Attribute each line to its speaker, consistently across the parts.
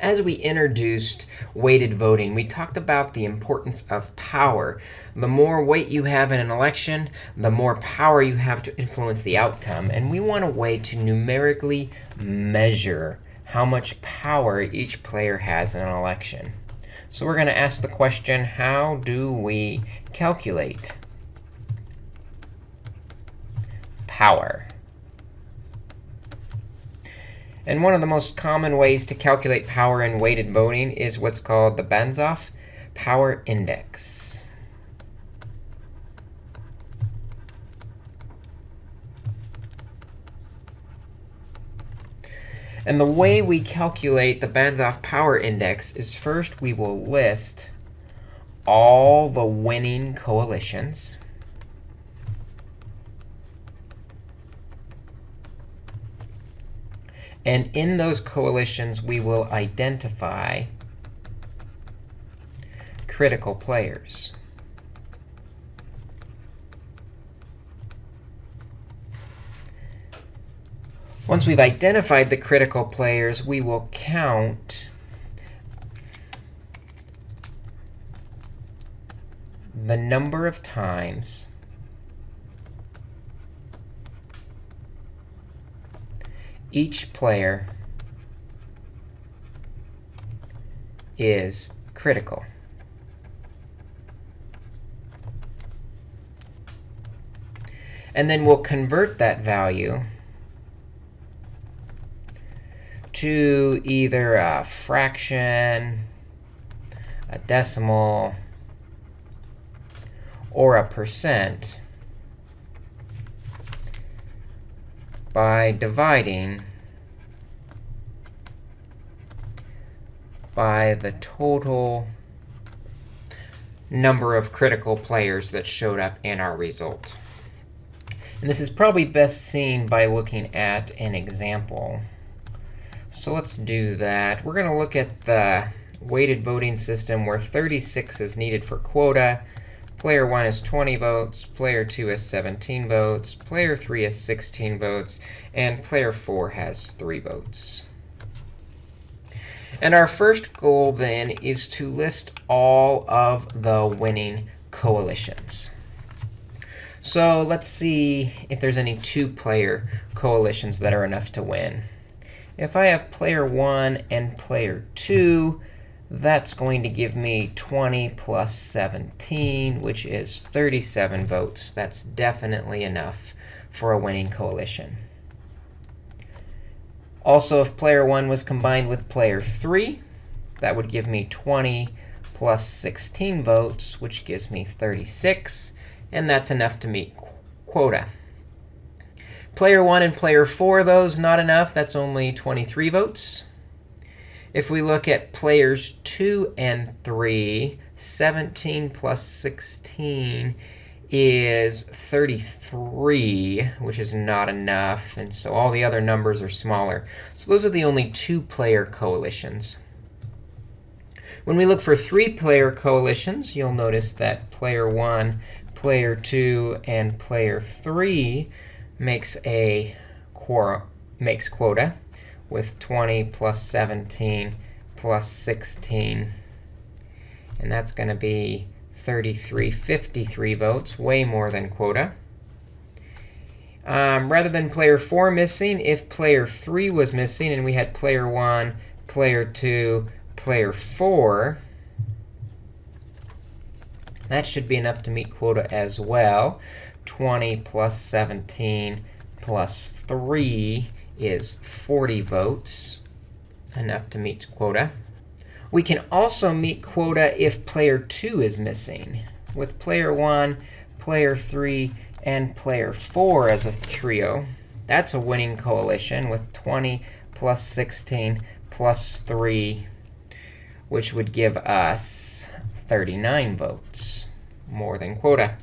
Speaker 1: As we introduced weighted voting, we talked about the importance of power. The more weight you have in an election, the more power you have to influence the outcome. And we want a way to numerically measure how much power each player has in an election. So we're going to ask the question, how do we calculate power? And one of the most common ways to calculate power in weighted voting is what's called the Banzhaf power index. And the way we calculate the Banzhaf power index is first we will list all the winning coalitions. And in those coalitions, we will identify critical players. Once we've identified the critical players, we will count the number of times each player is critical. And then we'll convert that value to either a fraction, a decimal, or a percent by dividing by the total number of critical players that showed up in our result. And this is probably best seen by looking at an example. So let's do that. We're going to look at the weighted voting system where 36 is needed for quota. Player 1 has 20 votes. Player 2 has 17 votes. Player 3 has 16 votes. And player 4 has 3 votes. And our first goal, then, is to list all of the winning coalitions. So let's see if there's any two-player coalitions that are enough to win. If I have player 1 and player 2, that's going to give me 20 plus 17, which is 37 votes. That's definitely enough for a winning coalition. Also, if player 1 was combined with player 3, that would give me 20 plus 16 votes, which gives me 36 and that's enough to meet quota. Player 1 and player 4, those not enough. That's only 23 votes. If we look at players 2 and 3, 17 plus 16 is 33, which is not enough. And so all the other numbers are smaller. So those are the only two-player coalitions. When we look for three-player coalitions, you'll notice that player 1 player 2 and player 3 makes a makes quota with 20 plus 17 plus 16. And that's going to be 33, 53 votes, way more than quota. Um, rather than player 4 missing, if player 3 was missing and we had player 1, player 2, player 4, that should be enough to meet quota as well. 20 plus 17 plus 3 is 40 votes, enough to meet quota. We can also meet quota if player 2 is missing. With player 1, player 3, and player 4 as a trio, that's a winning coalition with 20 plus 16 plus 3, which would give us 39 votes, more than quota.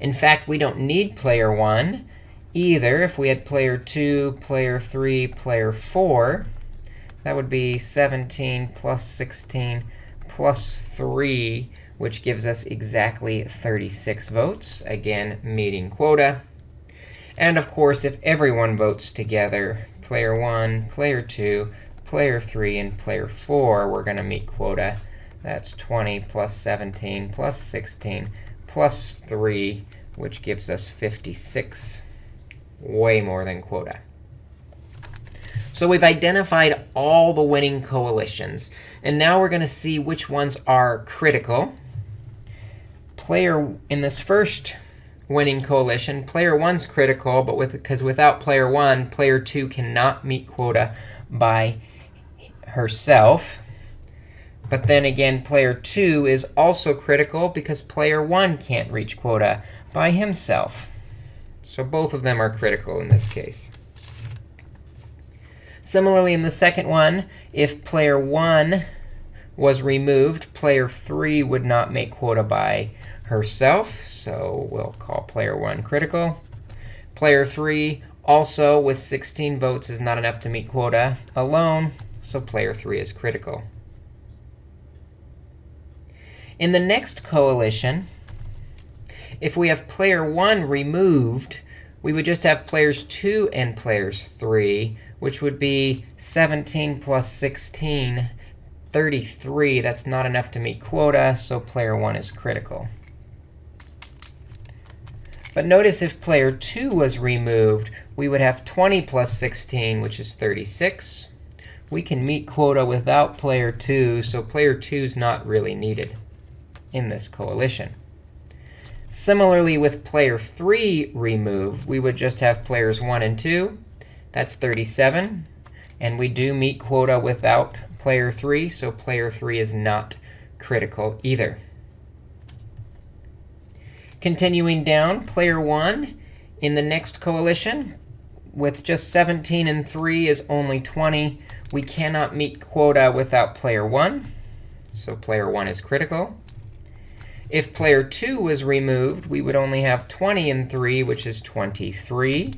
Speaker 1: In fact, we don't need player 1 either. If we had player 2, player 3, player 4, that would be 17 plus 16 plus 3, which gives us exactly 36 votes, again, meeting quota. And of course, if everyone votes together, player 1, player 2, player 3 and player 4 we're going to meet quota. That's 20 plus 17 plus 16 plus 3, which gives us 56, way more than quota. So we've identified all the winning coalitions. And now we're going to see which ones are critical. Player in this first winning coalition, player 1's critical, but with because without player 1, player 2 cannot meet quota by herself. But then again, player 2 is also critical because player 1 can't reach quota by himself. So both of them are critical in this case. Similarly, in the second one, if player 1 was removed, player 3 would not make quota by herself. So we'll call player 1 critical. Player 3 also, with 16 votes, is not enough to meet quota alone. So player 3 is critical. In the next coalition, if we have player 1 removed, we would just have players 2 and players 3, which would be 17 plus 16, 33. That's not enough to meet quota, so player 1 is critical. But notice if player 2 was removed, we would have 20 plus 16, which is 36. We can meet quota without player 2, so player 2 is not really needed in this coalition. Similarly, with player 3 removed, we would just have players 1 and 2. That's 37. And we do meet quota without player 3, so player 3 is not critical either. Continuing down, player 1 in the next coalition with just 17 and 3 is only 20. We cannot meet quota without player 1. So player 1 is critical. If player 2 was removed, we would only have 20 and 3, which is 23,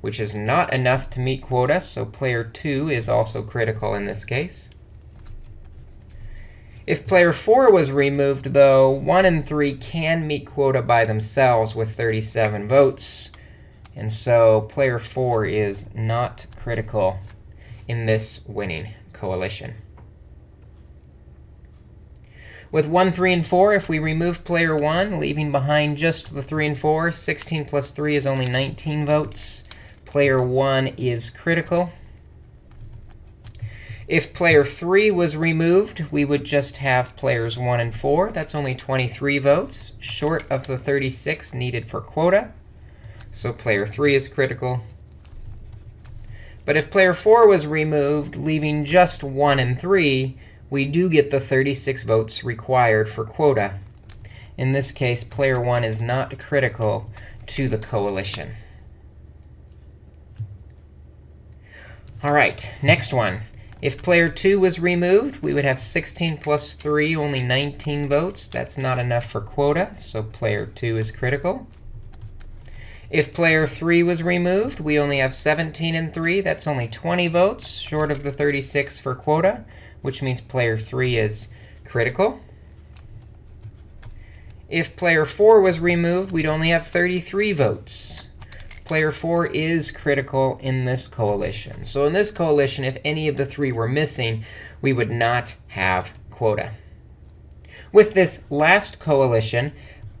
Speaker 1: which is not enough to meet quota. So player 2 is also critical in this case. If player 4 was removed, though, 1 and 3 can meet quota by themselves with 37 votes. And so player 4 is not critical in this winning coalition. With 1, 3, and 4, if we remove player 1, leaving behind just the 3 and 4, 16 plus 3 is only 19 votes. Player 1 is critical. If player 3 was removed, we would just have players 1 and 4. That's only 23 votes, short of the 36 needed for quota. So player 3 is critical. But if player 4 was removed, leaving just 1 and 3, we do get the 36 votes required for quota. In this case, player 1 is not critical to the coalition. All right, next one. If player 2 was removed, we would have 16 plus 3, only 19 votes. That's not enough for quota, so player 2 is critical. If player 3 was removed, we only have 17 and 3. That's only 20 votes, short of the 36 for quota which means player 3 is critical. If player 4 was removed, we'd only have 33 votes. Player 4 is critical in this coalition. So in this coalition, if any of the three were missing, we would not have quota. With this last coalition,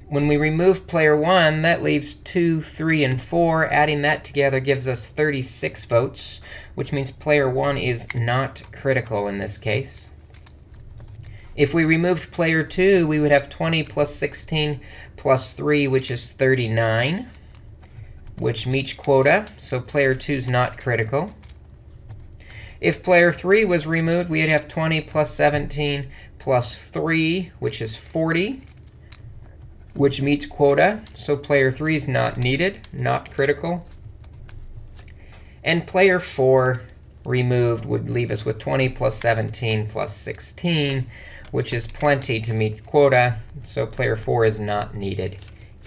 Speaker 1: when we remove player 1, that leaves 2, 3, and 4. Adding that together gives us 36 votes, which means player 1 is not critical in this case. If we removed player 2, we would have 20 plus 16 plus 3, which is 39, which meets quota. So player 2 is not critical. If player 3 was removed, we'd have 20 plus 17 plus 3, which is 40 which meets quota. So player 3 is not needed, not critical. And player 4 removed would leave us with 20 plus 17 plus 16, which is plenty to meet quota. So player 4 is not needed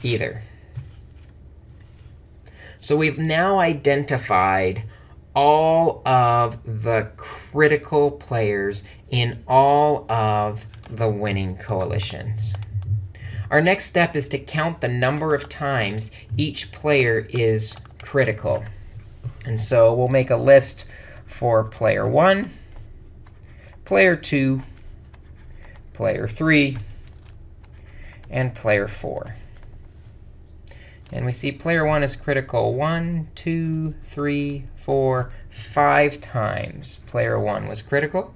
Speaker 1: either. So we've now identified all of the critical players in all of the winning coalitions. Our next step is to count the number of times each player is critical. And so we'll make a list for player 1, player 2, player 3, and player 4. And we see player 1 is critical 1, 2, 3, 4, 5 times. Player 1 was critical.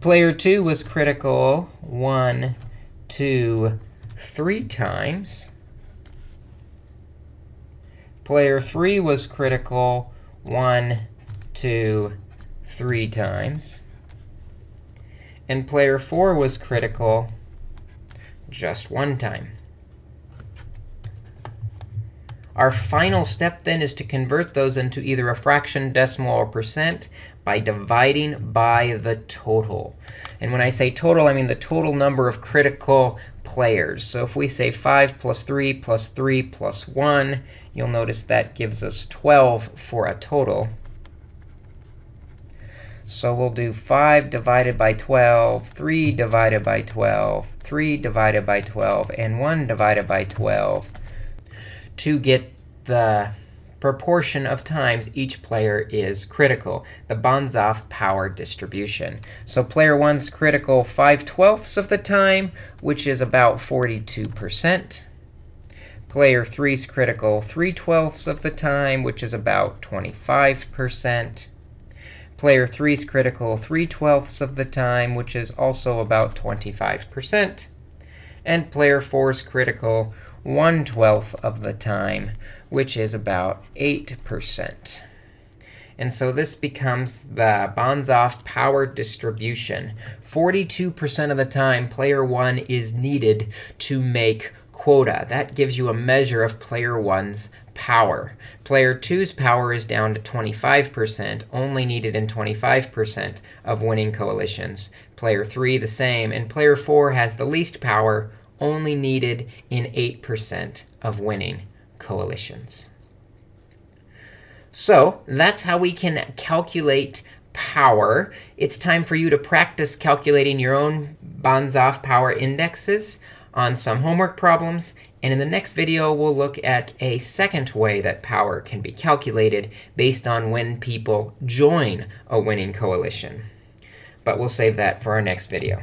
Speaker 1: Player 2 was critical 1, to three times. Player three was critical one, two, three times. And player four was critical just one time. Our final step then is to convert those into either a fraction, decimal, or percent by dividing by the total. And when I say total, I mean the total number of critical players. So if we say 5 plus 3 plus 3 plus 1, you'll notice that gives us 12 for a total. So we'll do 5 divided by 12, 3 divided by 12, 3 divided by 12, and 1 divided by 12 to get the proportion of times each player is critical, the Banzhaf power distribution. So player 1's critical 5 twelfths of the time, which is about 42%. Player 3's critical 3 twelfths of the time, which is about 25%. Player 3's critical 3 twelfths of the time, which is also about 25%. And player 4's critical 1 12th of the time, which is about 8%. And so this becomes the Banzhaf power distribution. 42% of the time, player 1 is needed to make quota. That gives you a measure of player 1's power. Player 2's power is down to 25%, only needed in 25% of winning coalitions. Player 3 the same. And player 4 has the least power, only needed in 8% of winning coalitions. So that's how we can calculate power. It's time for you to practice calculating your own Banzhaf power indexes on some homework problems. And in the next video, we'll look at a second way that power can be calculated based on when people join a winning coalition. But we'll save that for our next video.